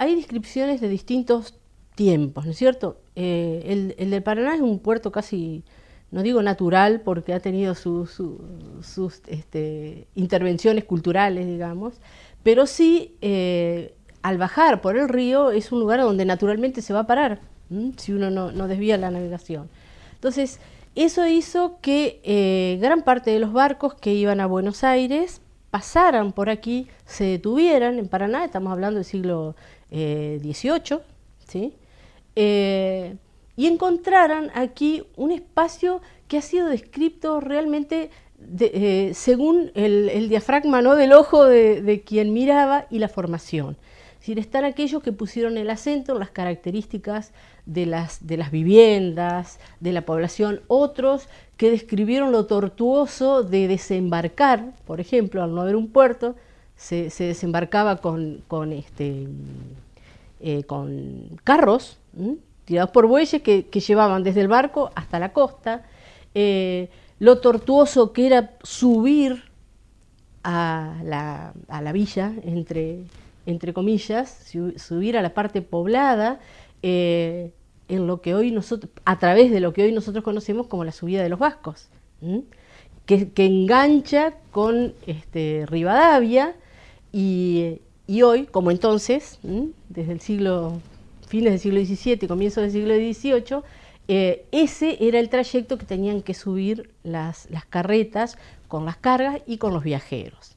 hay descripciones de distintos tiempos, ¿no es cierto? Eh, el, el, del Paraná es un puerto casi, no digo natural, porque ha tenido sus este, intervenciones culturales, digamos, pero sí, eh, al bajar por el río, es un lugar donde naturalmente se va a parar, si uno no, no, desvía la navegación. Entonces, eso hizo que eh, gran parte de los barcos que iban a Buenos Aires pasaran por aquí, se detuvieran en Paraná, estamos hablando del siglo XVIII, ¿sí? Eh, y encontraran aquí un espacio que ha sido descrito realmente eh, según el, diafragma ¿no? del ojo de, quien miraba y la formación. Es decir, están aquellos que pusieron el acento en las características de las, de las viviendas, de la población, otros que describieron lo tortuoso de desembarcar, por ejemplo, al no haber un puerto, se, desembarcaba con, con, este, eh, con carros, tirados por bueyes que, llevaban desde el barco hasta la costa, eh, lo tortuoso que era subir a la, villa, entre, entre comillas, subir a la parte poblada, eh, en lo que hoy nosotros, a través de lo que hoy nosotros conocemos como la subida de los vascos, que, engancha con este, Rivadavia y, hoy, como entonces, desde el siglo fines del siglo XVII, comienzo del siglo XVIII, eh, ese era el trayecto que tenían que subir las carretas con las cargas y con los viajeros.